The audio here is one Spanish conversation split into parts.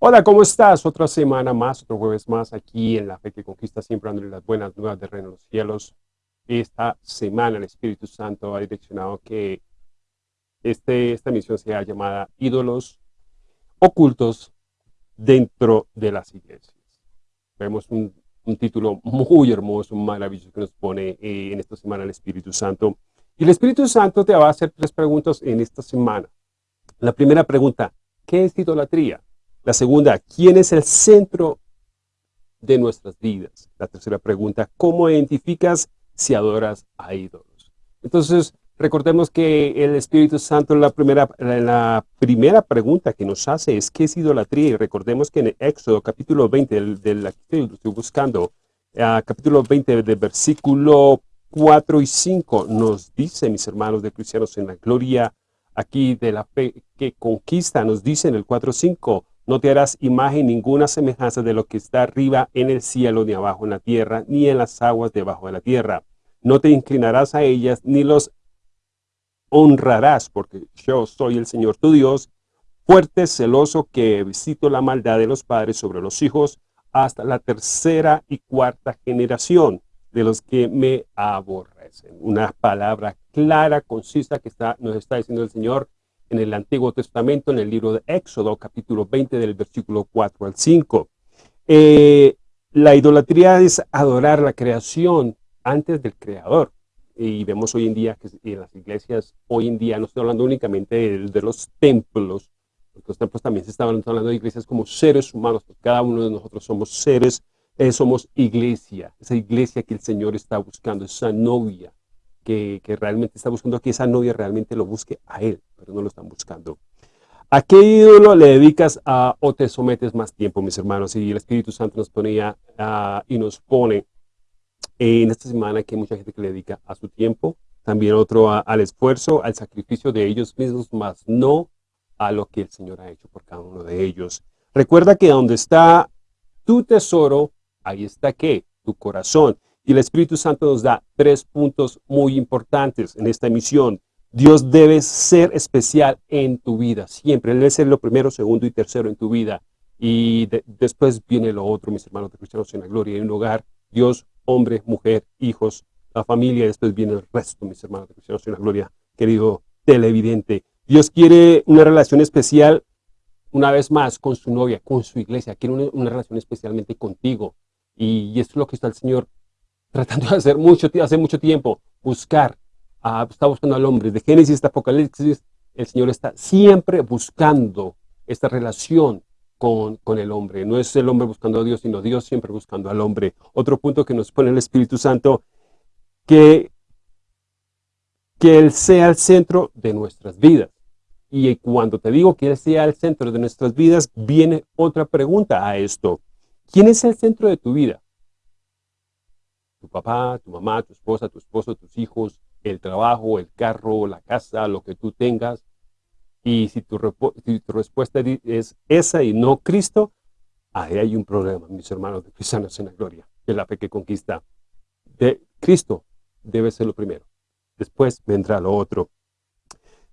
Hola, ¿cómo estás? Otra semana más, otro jueves más aquí en La Fe que Conquista, siempre dándole las buenas nuevas de Reino de los Cielos. Esta semana el Espíritu Santo ha direccionado que este, esta misión sea llamada Ídolos Ocultos dentro de las iglesias. Vemos un, título muy hermoso, maravilloso que nos pone eh, en esta semana el Espíritu Santo. Y el Espíritu Santo te va a hacer tres preguntas en esta semana. La primera pregunta, ¿qué es idolatría? La segunda, ¿quién es el centro de nuestras vidas? La tercera pregunta, ¿cómo identificas si adoras a ídolos? Entonces, recordemos que el Espíritu Santo, la primera, la primera pregunta que nos hace es, ¿qué es idolatría? Y recordemos que en Éxodo, capítulo 20, del, del estoy buscando, uh, capítulo 20, del versículo 4 y 5, nos dice, mis hermanos de cristianos en la gloria, aquí de la fe que conquista, nos dice en el 4.5, no te harás imagen ninguna semejanza de lo que está arriba en el cielo, ni abajo en la tierra, ni en las aguas debajo de la tierra. No te inclinarás a ellas, ni los honrarás, porque yo soy el Señor tu Dios, fuerte, celoso, que visito la maldad de los padres sobre los hijos, hasta la tercera y cuarta generación de los que me aborrecen. Una palabra clara, concisa, que está, nos está diciendo el Señor, en el Antiguo Testamento, en el libro de Éxodo, capítulo 20, del versículo 4 al 5. Eh, la idolatría es adorar la creación antes del Creador. Y vemos hoy en día que en las iglesias, hoy en día, no estoy hablando únicamente de, los templos, los templos también se están hablando de iglesias como seres humanos, cada uno de nosotros somos seres, eh, somos iglesia, esa iglesia que el Señor está buscando, esa novia, que, realmente está buscando que esa novia realmente lo busque a él, pero no lo están buscando. ¿A qué ídolo le dedicas a, o te sometes más tiempo, mis hermanos? Y el Espíritu Santo nos ponía y nos pone en esta semana que hay mucha gente que le dedica a su tiempo, también otro al esfuerzo, al sacrificio de ellos mismos, más no a lo que el Señor ha hecho por cada uno de ellos. Recuerda que donde está tu tesoro, ahí está ¿qué? Tu corazón. Y el Espíritu Santo nos da tres puntos muy importantes en esta misión. Dios debe ser especial en tu vida, siempre. Él debe ser lo primero, segundo y tercero en tu vida. Y después viene lo otro, mis hermanos de cristianos en la gloria. En un hogar, Dios, hombre, mujer, hijos, la familia. Después viene el resto, mis hermanos de cristianos en la gloria. Querido televidente, Dios quiere una relación especial, una vez más, con su novia, con su iglesia. Quiere una, relación especialmente contigo. Y, y esto es lo que está el Señor tratando de hacer mucho, hace mucho tiempo, buscar, uh, está buscando al hombre. De Génesis hasta Apocalipsis, el Señor está siempre buscando esta relación con, con, el hombre. No es el hombre buscando a Dios, sino Dios siempre buscando al hombre. Otro punto que nos pone el Espíritu Santo, que, que Él sea el centro de nuestras vidas. Y cuando te digo que Él sea el centro de nuestras vidas, viene otra pregunta a esto. ¿Quién es el centro de tu vida? Tu papá, tu mamá, tu esposa, tu esposo, tus hijos, el trabajo, el carro, la casa, lo que tú tengas. Y si tu, respuesta es esa y no Cristo, ahí hay un problema, mis hermanos de cristianos en la gloria, que la fe que conquista. De Cristo debe ser lo primero. Después vendrá lo otro.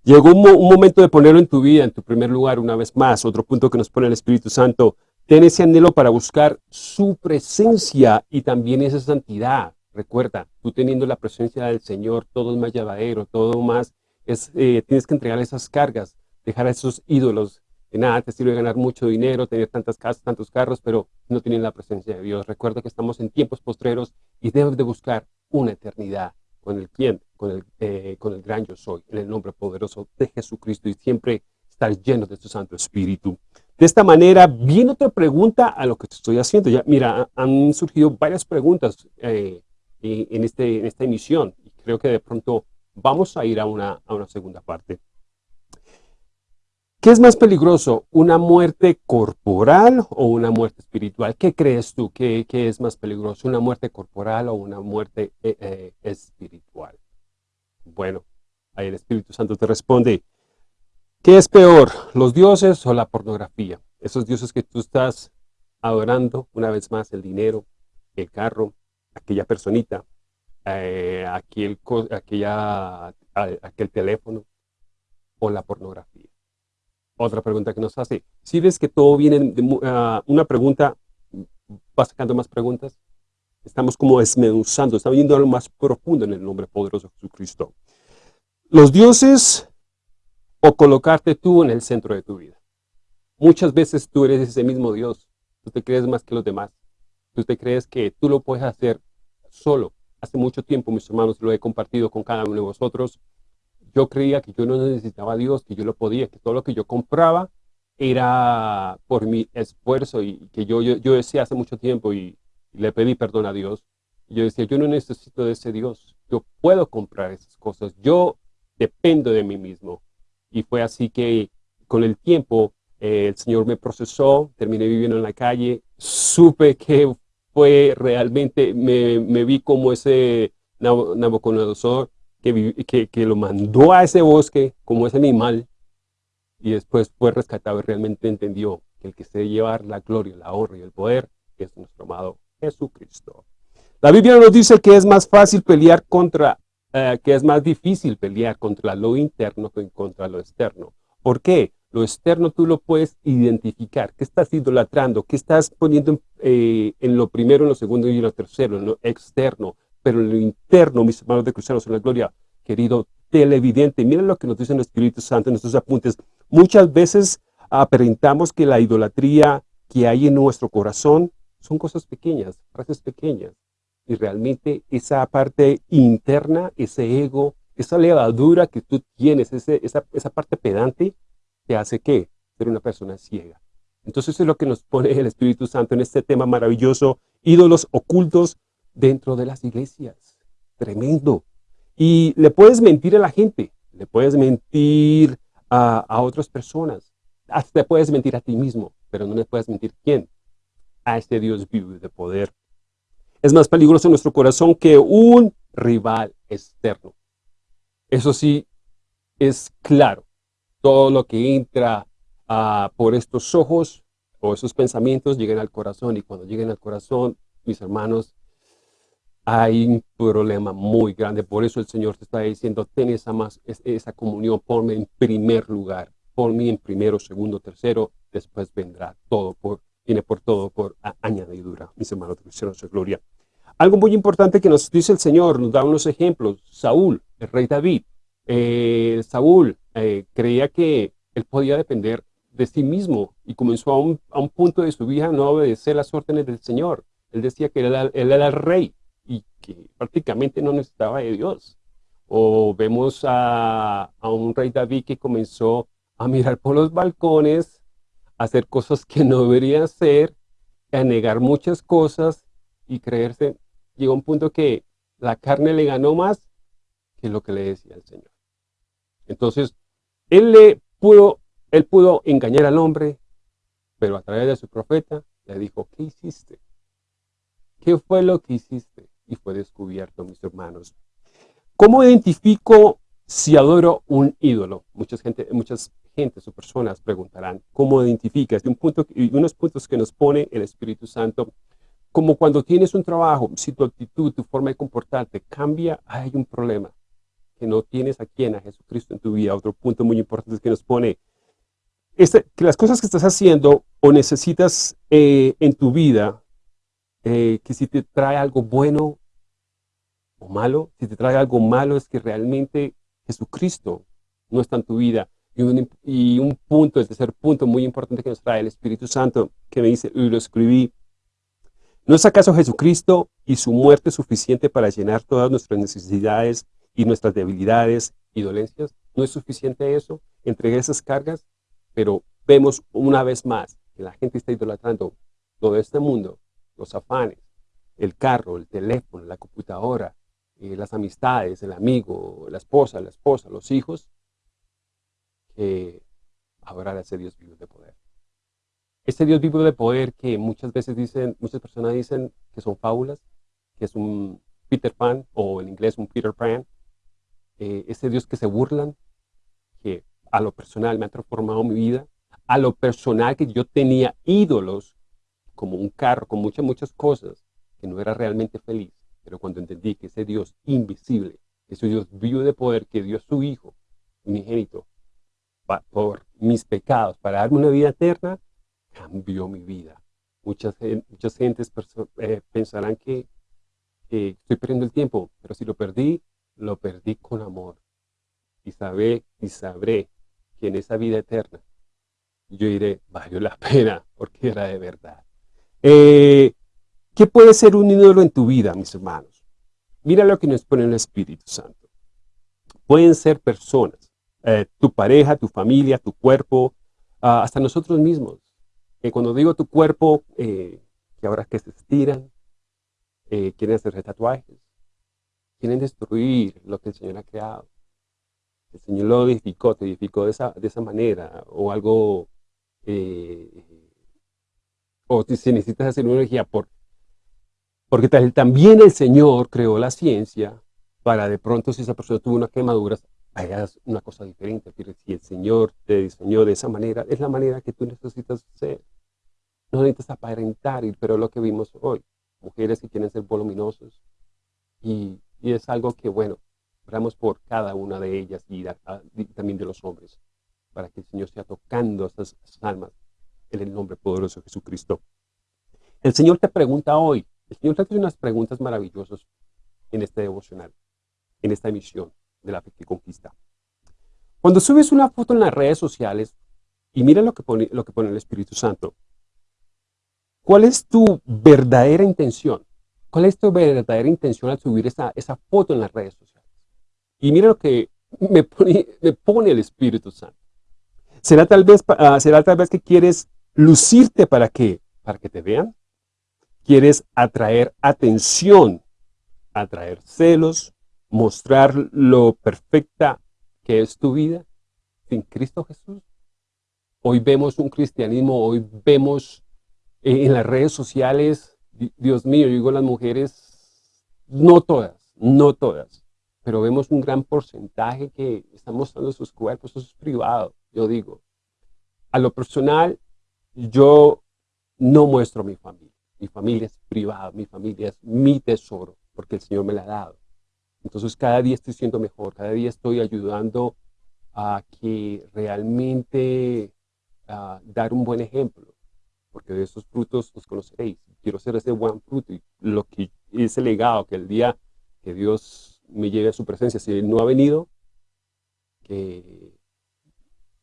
Llegó un, un momento de ponerlo en tu vida, en tu primer lugar, una vez más. Otro punto que nos pone el Espíritu Santo Ten ese anhelo para buscar su presencia y también esa santidad. Recuerda, tú teniendo la presencia del Señor, todo es más llevadero, todo más, es, eh, tienes que entregar esas cargas, dejar a esos ídolos. De nada te sirve ganar mucho dinero, tener tantas casas, tantos carros, pero no tienen la presencia de Dios. Recuerda que estamos en tiempos postreros y debes de buscar una eternidad con el quien, con el, eh, con el gran yo soy, en el nombre poderoso de Jesucristo y siempre estar lleno de su Santo Espíritu. De esta manera, viene otra pregunta a lo que te estoy haciendo. Ya, mira, han surgido varias preguntas eh, en, este, en esta emisión. Creo que de pronto vamos a ir a una, segunda parte. ¿Qué es más peligroso, una muerte corporal o una muerte espiritual? ¿Qué crees tú? ¿Qué, qué es más peligroso, una muerte corporal o una muerte eh, eh, espiritual? Bueno, ahí el Espíritu Santo te responde, ¿Qué es peor, los dioses o la pornografía? Esos dioses que tú estás adorando, una vez más, el dinero, el carro, aquella personita, eh, aquel, aquella, aquel teléfono o la pornografía. Otra pregunta que nos hace, si ves que todo viene de ah, una pregunta, va sacando más preguntas, estamos como desmenuzando, estamos yendo a lo más profundo en el nombre poderoso de Jesucristo. Los dioses o colocarte tú en el centro de tu vida. Muchas veces tú eres ese mismo Dios, tú te crees más que los demás, tú te crees que tú lo puedes hacer solo. Hace mucho tiempo, mis hermanos, lo he compartido con cada uno de vosotros, yo creía que yo no necesitaba a Dios, que yo lo podía, que todo lo que yo compraba era por mi esfuerzo y que yo, yo, decía hace mucho tiempo y, le pedí perdón a Dios. yo decía, yo no necesito de ese Dios, yo puedo comprar esas cosas, yo dependo de mí mismo. Y fue así que con el tiempo eh, el Señor me procesó, terminé viviendo en la calle, supe que fue realmente, me, me vi como ese Nabucodonosor que, que, lo mandó a ese bosque como ese animal y después fue rescatado y realmente entendió que el que se llevar la gloria, la honra y el poder es nuestro amado Jesucristo. La Biblia nos dice que es más fácil pelear contra, eh, que es más difícil pelear contra lo interno que contra lo externo. ¿Por qué? Lo externo tú lo puedes identificar. ¿Qué estás idolatrando? ¿Qué estás poniendo en, eh, lo primero, en lo segundo y en lo tercero? En lo externo pero en lo interno, mis hermanos de cristianos en la gloria, querido televidente, miren lo que nos dice el Espíritu Santo en nuestros apuntes. Muchas veces aparentamos que la idolatría que hay en nuestro corazón son cosas pequeñas, frases pequeñas. Y realmente esa parte interna, ese ego, esa levadura que tú tienes, esa, esa parte pedante, te hace que ser una persona ciega. Entonces es lo que nos pone el Espíritu Santo en este tema maravilloso, ídolos ocultos dentro de las iglesias. Tremendo. Y le puedes mentir a la gente, le puedes mentir a, otras personas, hasta te puedes mentir a ti mismo, pero no le puedes mentir quién, a este Dios vivo de poder. Es más peligroso en nuestro corazón que un rival externo. Eso sí, es claro. Todo lo que entra ah, por estos ojos o esos pensamientos llegan al corazón y cuando lleguen al corazón, mis hermanos, hay un problema muy grande. Por eso el Señor te está diciendo, ten esa, más, esa comunión, ponme en primer lugar, ponme en primero, segundo, tercero, después vendrá todo, por, viene por todo, por añadidura, mis hermanos cristianos de gloria. Algo muy importante que nos dice el Señor, nos da unos ejemplos. Saúl, el rey David, eh, Saúl eh, creía que él podía depender de sí mismo y comenzó a un, a un punto de su vida a no obedecer las órdenes del Señor. Él decía que él era, el rey, y que prácticamente no necesitaba de Dios. O vemos a, un rey David que comenzó a mirar por los balcones, a hacer cosas que no debería hacer, a negar muchas cosas y creerse. Llegó un punto que la carne le ganó más que lo que le decía el Señor. Entonces, él pudo, él pudo engañar al hombre, pero a través de su profeta le dijo, ¿qué hiciste? ¿Qué fue lo que hiciste? y fue descubierto, mis hermanos. ¿Cómo identifico si adoro un ídolo? Muchas gente, muchas gentes o personas preguntarán, ¿cómo identificas? Y, un unos puntos que nos pone el Espíritu Santo, como cuando tienes un trabajo, si tu actitud, tu forma de comportarte cambia, hay un problema, que no tienes a quién, a Jesucristo en tu vida. Otro punto muy importante que nos pone, este, que las cosas que estás haciendo o necesitas eh, en tu vida eh, que si te trae algo bueno o malo, si te trae algo malo es que realmente Jesucristo no está en tu vida. Y un, y un punto, el tercer punto muy importante que nos trae el Espíritu Santo, que me dice, y lo escribí, ¿no es acaso Jesucristo y su muerte suficiente para llenar todas nuestras necesidades y nuestras debilidades y dolencias? ¿No es suficiente eso? Entregué esas cargas, pero vemos una vez más que la gente está idolatrando todo este mundo los afanes, el carro, el teléfono, la computadora, eh, las amistades, el amigo, la esposa, la esposa, los hijos, que adorar a Dios vivo de poder. Este Dios vivo de poder que muchas veces dicen, muchas personas dicen que son fábulas, que es un Peter Pan, o en inglés un Peter Pan, eh, ese Dios que se burlan, que a lo personal me ha transformado mi vida, a lo personal que yo tenía ídolos como un carro, con muchas, muchas cosas, que no era realmente feliz. Pero cuando entendí que ese Dios invisible, ese Dios vivo de poder que dio su Hijo, unigénito, por mis pecados, para darme una vida eterna, cambió mi vida. Muchas, muchas gentes eh, pensarán que, estoy perdiendo el tiempo, pero si lo perdí, lo perdí con amor. Y, sabré, y sabré que en esa vida eterna yo iré, valió la pena, porque era de verdad. Eh, ¿Qué puede ser un ídolo en tu vida, mis hermanos? Mira lo que nos pone el Espíritu Santo. Pueden ser personas, eh, tu pareja, tu familia, tu cuerpo, ah, hasta nosotros mismos. Que cuando digo tu cuerpo, eh, que ahora que se estiran, eh, quieren hacer tatuajes, quieren destruir lo que el Señor ha creado. El Señor lo edificó, te edificó de esa, de esa manera, o algo, o si necesitas hacer una energía por porque también el Señor creó la ciencia para de pronto si esa persona tuvo una quemadura, hagas una cosa diferente. Pero si el Señor te diseñó de esa manera, es la manera que tú necesitas ser. No necesitas aparentar, pero lo que vimos hoy. Mujeres que quieren ser voluminosos. Y, es algo que, bueno, oramos por cada una de ellas y, también de los hombres, para que el Señor sea tocando esas almas en el nombre poderoso de Jesucristo. El Señor te pregunta hoy, el Señor te hace unas preguntas maravillosas en este devocional, en esta emisión de la que conquista. Cuando subes una foto en las redes sociales, y mira lo que pone, lo que pone el Espíritu Santo, ¿cuál es tu verdadera intención? ¿Cuál es tu verdadera intención al subir esa, esa foto en las redes sociales? Y mira lo que me pone, el Espíritu Santo. ¿Será tal, vez, uh, ¿Será tal vez que quieres lucirte para que, para que te vean? quieres atraer atención, atraer celos, mostrar lo perfecta que es tu vida sin Cristo Jesús. Hoy vemos un cristianismo, hoy vemos en las redes sociales, Dios mío, digo las mujeres, no todas, no todas, pero vemos un gran porcentaje que están mostrando sus cuerpos, eso es privado, yo digo. A lo personal, yo no muestro mi familia. Mi familia es privada, mi familia es mi tesoro, porque el Señor me la ha dado. Entonces cada día estoy siendo mejor, cada día estoy ayudando a que realmente a dar un buen ejemplo, porque de esos frutos los conoceréis. Quiero ser ese buen fruto y lo que ese legado que el día que Dios me lleve a su presencia, si Él no ha venido, que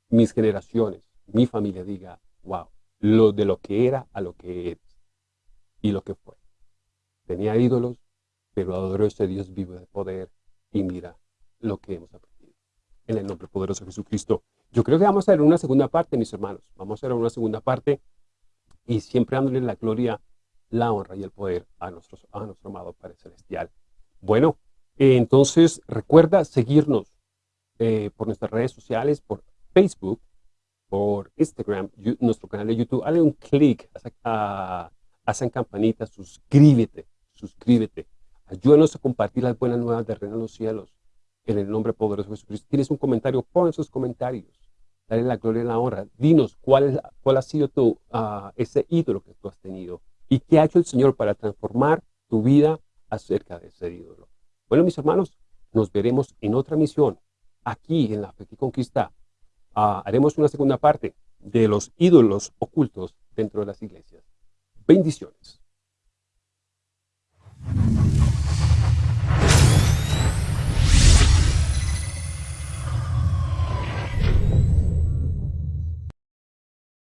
mis generaciones, mi familia diga, wow, lo de lo que era a lo que es y lo que fue. Tenía ídolos, pero adoró a ese Dios vivo de poder y mira lo que hemos aprendido. En el nombre poderoso de Jesucristo. Yo creo que vamos a ver una segunda parte, mis hermanos. Vamos a ver una segunda parte y siempre dándole la gloria, la honra y el poder a, nuestro a nuestro amado Padre Celestial. Bueno, entonces recuerda seguirnos eh, por nuestras redes sociales, por Facebook, por Instagram, nuestro canal de YouTube. Dale un clic a, hacen campanita, suscríbete, suscríbete. Ayúdanos a compartir las buenas nuevas de Reino de los Cielos. En el nombre poderoso de Jesucristo. ¿Tienes un comentario? Pon sus comentarios. Dale la gloria y la honra. Dinos cuál, cuál ha sido tu, uh, ese ídolo que tú has tenido. Y qué ha hecho el Señor para transformar tu vida acerca de ese ídolo. Bueno, mis hermanos, nos veremos en otra misión. Aquí en la Fe que Conquista. Uh, haremos una segunda parte de los ídolos ocultos dentro de las iglesias. Bendiciones.